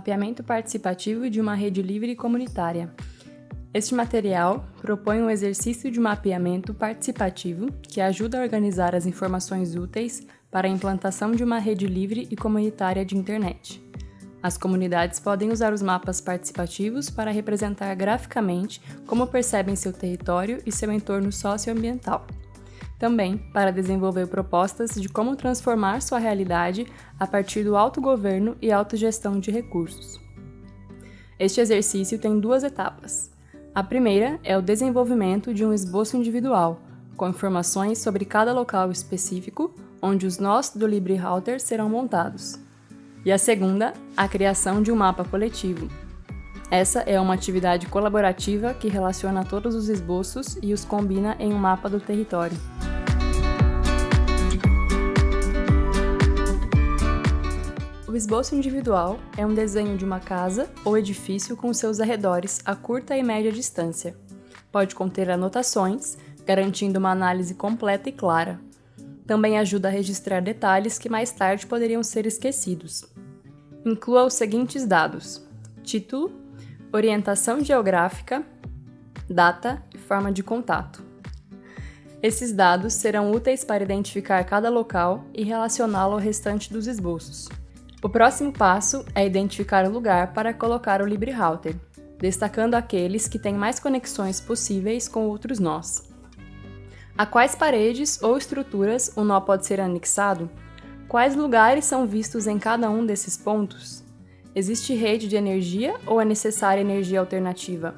mapeamento participativo de uma rede livre e comunitária. Este material propõe um exercício de mapeamento participativo que ajuda a organizar as informações úteis para a implantação de uma rede livre e comunitária de internet. As comunidades podem usar os mapas participativos para representar graficamente como percebem seu território e seu entorno socioambiental. Também para desenvolver propostas de como transformar sua realidade a partir do autogoverno e autogestão de recursos. Este exercício tem duas etapas. A primeira é o desenvolvimento de um esboço individual, com informações sobre cada local específico onde os nós do LibreRouter serão montados e a segunda, a criação de um mapa coletivo. Essa é uma atividade colaborativa que relaciona todos os esboços e os combina em um mapa do território. Esboço individual é um desenho de uma casa ou edifício com seus arredores a curta e média distância. Pode conter anotações, garantindo uma análise completa e clara, também ajuda a registrar detalhes que mais tarde poderiam ser esquecidos. Inclua os seguintes dados: título, orientação geográfica, data e forma de contato. Esses dados serão úteis para identificar cada local e relacioná-lo ao restante dos esboços. O próximo passo é identificar o lugar para colocar o LibreRouter, destacando aqueles que têm mais conexões possíveis com outros nós. A quais paredes ou estruturas o nó pode ser anexado? Quais lugares são vistos em cada um desses pontos? Existe rede de energia ou é necessária energia alternativa?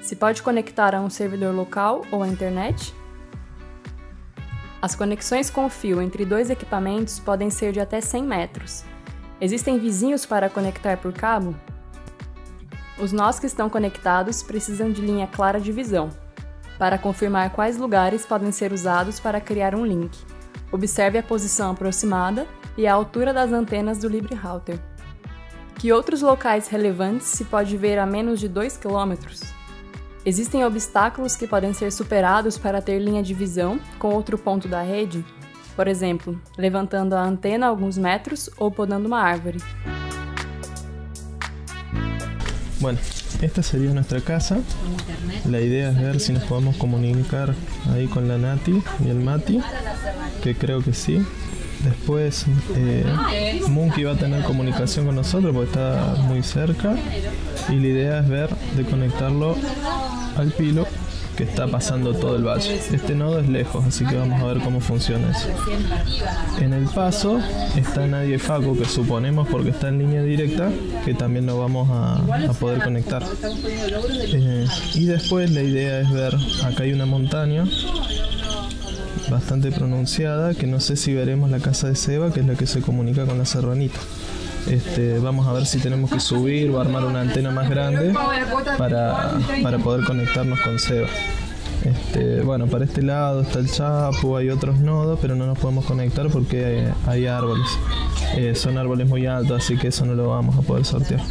Se pode conectar a um servidor local ou à internet? As conexões com fio entre dois equipamentos podem ser de até 100 metros. Existem vizinhos para conectar por cabo? Os nós que estão conectados precisam de linha clara de visão, para confirmar quais lugares podem ser usados para criar um link. Observe a posição aproximada e a altura das antenas do LibreRouter. Que outros locais relevantes se pode ver a menos de 2 km? Existem obstáculos que podem ser superados para ter linha de visão com outro ponto da rede? Por exemplo, levantando a antena alguns metros ou podando uma árvore. Bueno, esta sería nuestra casa. La idea es ver si nos podemos comunicar ahí con la Nati y el Mati, que creo que sí. Después eh, Monkey va a tener comunicación con nosotros porque está muy cerca y la idea es ver de conectarlo al pilo que está pasando todo el valle. Este nodo es lejos, así que vamos a ver cómo funciona eso. En el paso está Nadie Faco, que suponemos porque está en línea directa, que también lo vamos a, poder conectar. Eh, y después la idea es ver, acá hay una montaña bastante pronunciada, que no sé si veremos la casa de Seba, que es la que se comunica con la serranita. Este, vamos a ver si tenemos que subir o armar una antena más grande para, poder conectarnos con Seba. Este, bueno, para este lado está el Chapo, hay otros nodos, pero no nos podemos conectar porque hay, árboles. Eh, son árboles muy altos, así que eso no lo vamos a poder sortear.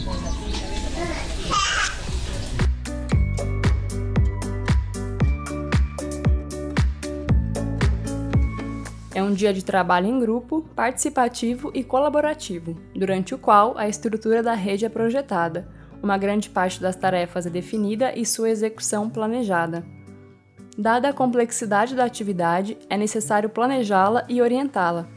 Um dia de trabalho em grupo, participativo e colaborativo, durante o qual a estrutura da rede é projetada, uma grande parte das tarefas é definida e sua execução planejada. Dada a complexidade da atividade, é necessário planejá-la e orientá-la.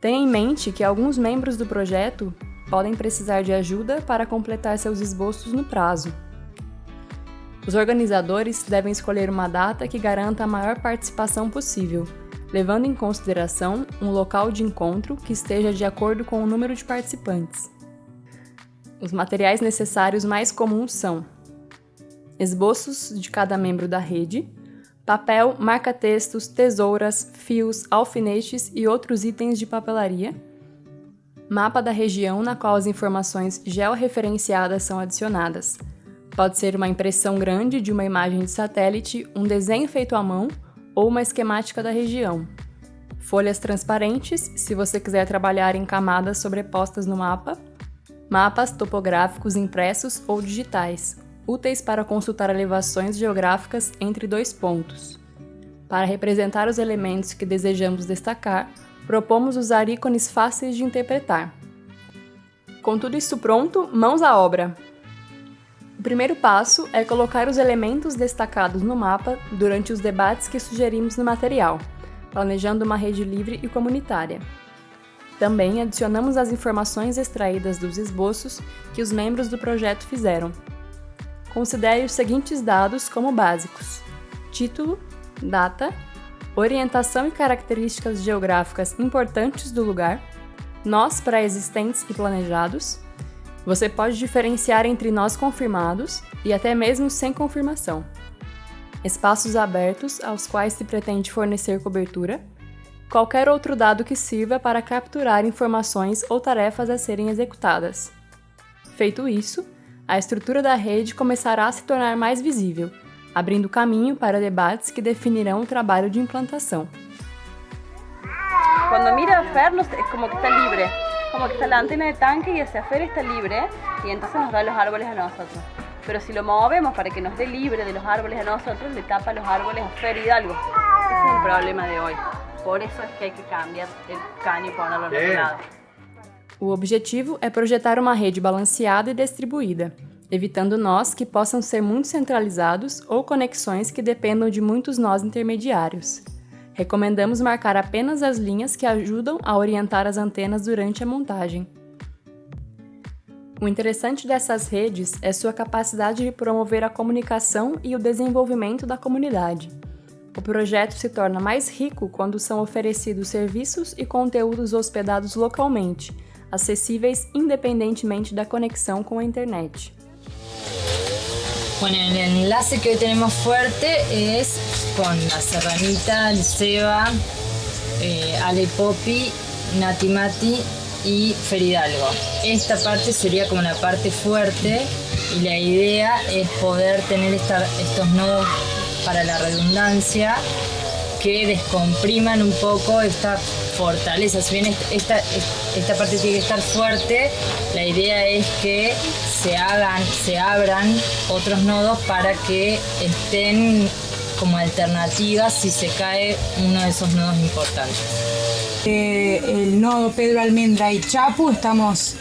Tenha em mente que alguns membros do projeto podem precisar de ajuda para completar seus esboços no prazo. Os organizadores devem escolher uma data que garanta a maior participação possível levando em consideração um local de encontro que esteja de acordo com o número de participantes. Os materiais necessários mais comuns são esboços de cada membro da rede, papel, marca-textos, tesouras, fios, alfinetes e outros itens de papelaria, mapa da região na qual as informações georreferenciadas são adicionadas. Pode ser uma impressão grande de uma imagem de satélite, um desenho feito à mão ou uma esquemática da região. Folhas transparentes, se você quiser trabalhar em camadas sobrepostas no mapa. Mapas topográficos impressos ou digitais, úteis para consultar elevações geográficas entre dois pontos. Para representar os elementos que desejamos destacar, propomos usar ícones fáceis de interpretar. Com tudo isso pronto, mãos à obra! Primeiro passo é colocar os elementos destacados no mapa durante os debates que sugerimos no material, planejando uma rede livre e comunitária. Também adicionamos as informações extraídas dos esboços que os membros do projeto fizeram. Considere os seguintes dados como básicos: título, data, orientação e características geográficas importantes do lugar, nós pré-existentes e planejados. Você pode diferenciar entre nós confirmados e até mesmo sem confirmação. Espaços abertos aos quais se pretende fornecer cobertura. Qualquer outro dado que sirva para capturar informações ou tarefas a serem executadas. Feito isso, a estrutura da rede começará a se tornar mais visível abrindo caminho para debates que definirão o trabalho de implantação. Quando mira a es como que está libre, como que está la antena de tanque y hacia Fer está libre y entonces nos da los árboles a nosotros. Pero si lo movemos para que nos dé libre de los árboles a nosotros, le tapa los árboles a Fer Hidalgo. Ese es el problema de hoy. Por eso es que hay que cambiar el caño y ponerlo en otro lado. O objetivo é projetar uma rede balanceada e distribuída, evitando nós que possam ser muito centralizados ou conexões que dependam de muitos nós intermediários. Recomendamos marcar apenas as linhas que ajudam a orientar as antenas durante a montagem. O interessante dessas redes é sua capacidade de promover a comunicação e o desenvolvimento da comunidade. O projeto se torna mais rico quando são oferecidos serviços e conteúdos hospedados localmente, acessíveis independentemente da conexão com a internet. Bueno, el enlace que hoy tenemos fuerte es con la Serranita, el Seba, eh, Ale Popi, Nati Mati y Feridalgo. Esta parte sería como la parte fuerte y la idea es poder tener estos nodos para la redundancia que descompriman un poco esta fortaleza. Si bien esta, esta parte tiene que estar fuerte, la idea es que se hagan, se abran otros nodos para que estén como alternativas si se cae uno de esos nodos importantes. Eh, el nodo Pedro Almendra y Chapu estamos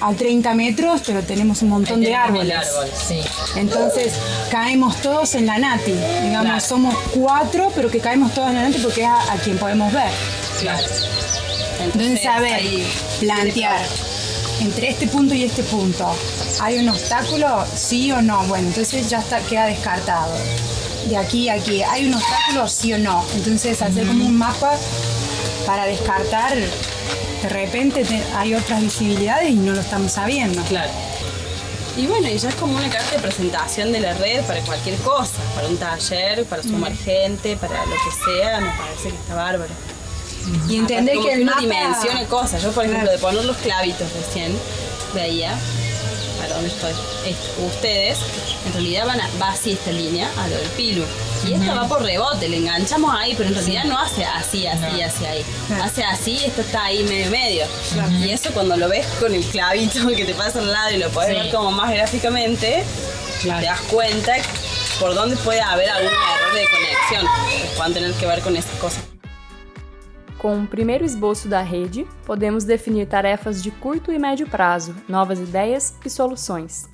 a 30 metros, pero tenemos un montón de árboles. Entonces caemos todos en la Nati. Digamos, somos cuatro, pero que caemos todos en la Nati porque es a, quien podemos ver. Claro. Entonces, saber plantear entre este punto y este punto, ¿hay un obstáculo? ¿Sí o no? Bueno, entonces ya está, queda descartado. De aquí a aquí, ¿hay un obstáculo? ¿Sí o no? Entonces hacer como un mapa para descartar de repente hay otras visibilidades y no lo estamos sabiendo. Claro. Y bueno, y ya es como una carta de presentación de la red para cualquier cosa, para un taller, para sumar mm. gente, para lo que sea, me parece que está bárbaro. Y entender que el mapa... dimensione cosas. Yo, por ejemplo, de poner los clavitos recién, veía, para dónde estoy, ustedes, en realidad van a, va así esta línea, a lo del pilu. Y esta va por rebote, le enganchamos ahí, pero en realidad no hace así, así, así ahí. Hace así y esto está ahí medio medio. Y eso cuando lo ves con el clavito que te pasa al lado y lo puedes ver como más gráficamente, te das cuenta por dónde puede haber algún error de conexión que puedan tener que ver con esas cosas. Com o primeiro esboço da rede, podemos definir tarefas de curto e médio prazo, novas ideias e soluções.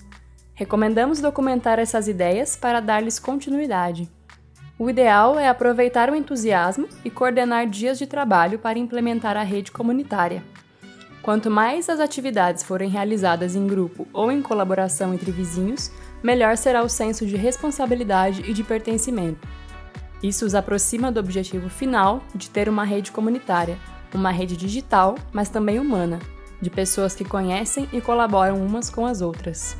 Recomendamos documentar essas ideias para dar-lhes continuidade. O ideal é aproveitar o entusiasmo e coordenar dias de trabalho para implementar a rede comunitária. Quanto mais as atividades forem realizadas em grupo ou em colaboração entre vizinhos, melhor será o senso de responsabilidade e de pertencimento. Isso os aproxima do objetivo final de ter uma rede comunitária, uma rede digital, mas também humana, de pessoas que conhecem e colaboram umas com as outras.